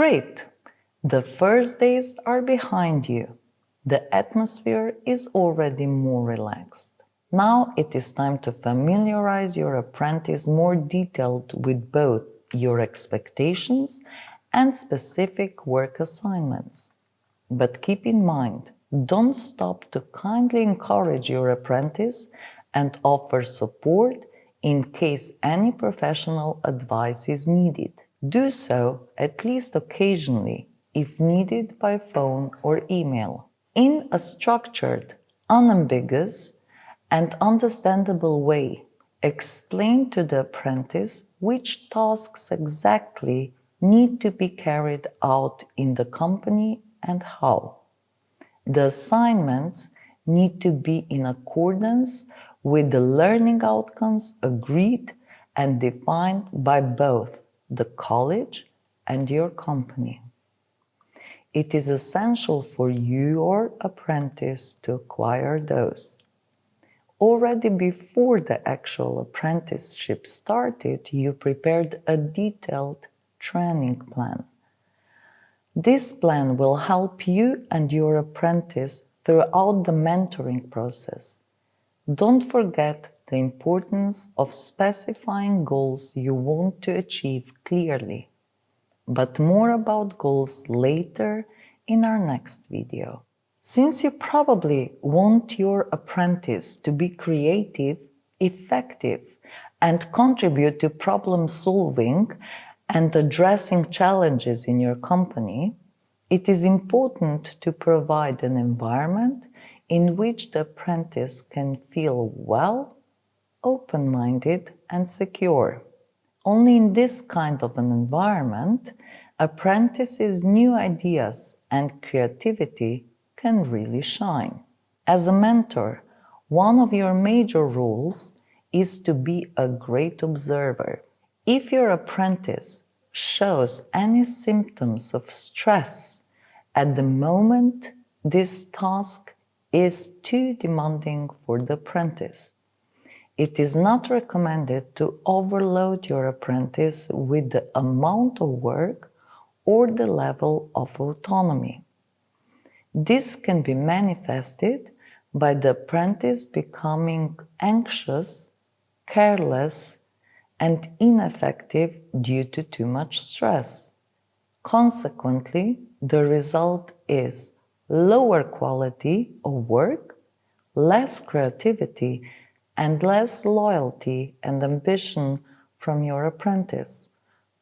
Great! The first days are behind you. The atmosphere is already more relaxed. Now it is time to familiarize your apprentice more detailed with both your expectations and specific work assignments. But keep in mind, don't stop to kindly encourage your apprentice and offer support in case any professional advice is needed. Do so at least occasionally if needed by phone or email. In a structured, unambiguous, and understandable way, explain to the apprentice which tasks exactly need to be carried out in the company and how. The assignments need to be in accordance with the learning outcomes agreed and defined by both the college and your company. It is essential for your apprentice to acquire those. Already before the actual apprenticeship started, you prepared a detailed training plan. This plan will help you and your apprentice throughout the mentoring process. Don't forget the importance of specifying goals you want to achieve clearly, but more about goals later in our next video. Since you probably want your apprentice to be creative, effective, and contribute to problem solving and addressing challenges in your company, it is important to provide an environment in which the apprentice can feel well, open-minded and secure. Only in this kind of an environment, apprentices' new ideas and creativity can really shine. As a mentor, one of your major rules is to be a great observer. If your apprentice shows any symptoms of stress at the moment this task is too demanding for the apprentice. It is not recommended to overload your apprentice with the amount of work or the level of autonomy. This can be manifested by the apprentice becoming anxious, careless, and ineffective due to too much stress. Consequently, the result is lower quality of work, less creativity, and less loyalty and ambition from your apprentice.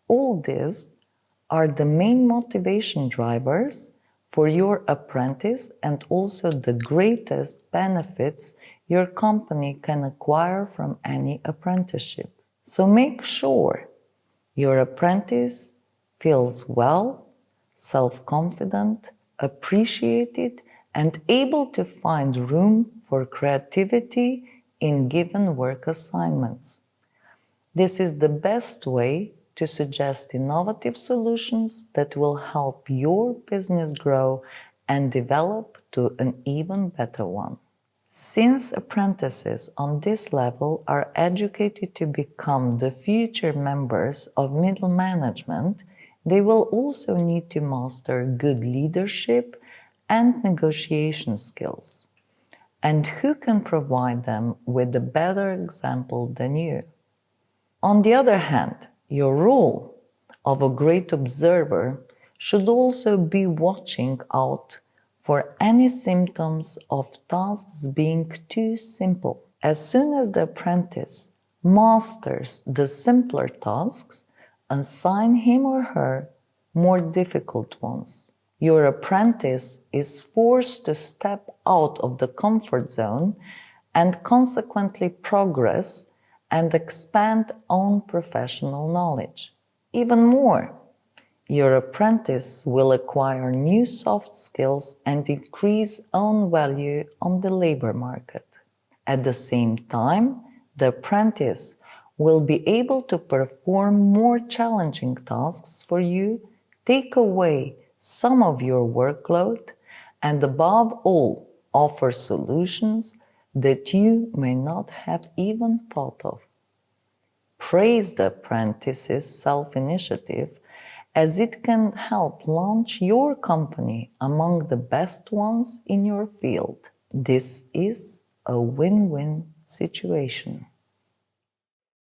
All these are the main motivation drivers for your apprentice and also the greatest benefits your company can acquire from any apprenticeship. So make sure your apprentice feels well, self-confident, appreciated and able to find room for creativity in given work assignments. This is the best way to suggest innovative solutions that will help your business grow and develop to an even better one. Since apprentices on this level are educated to become the future members of middle management, they will also need to master good leadership and negotiation skills. And who can provide them with a better example than you? On the other hand, your role of a great observer should also be watching out for any symptoms of tasks being too simple. As soon as the apprentice masters the simpler tasks, assign him or her more difficult ones. Your apprentice is forced to step out of the comfort zone and consequently progress and expand own professional knowledge. Even more, your apprentice will acquire new soft skills and increase own value on the labor market. At the same time, the apprentice will be able to perform more challenging tasks for you, take away some of your workload, and above all, offer solutions that you may not have even thought of. Praise the apprentice's self-initiative as it can help launch your company among the best ones in your field. This is a win-win situation.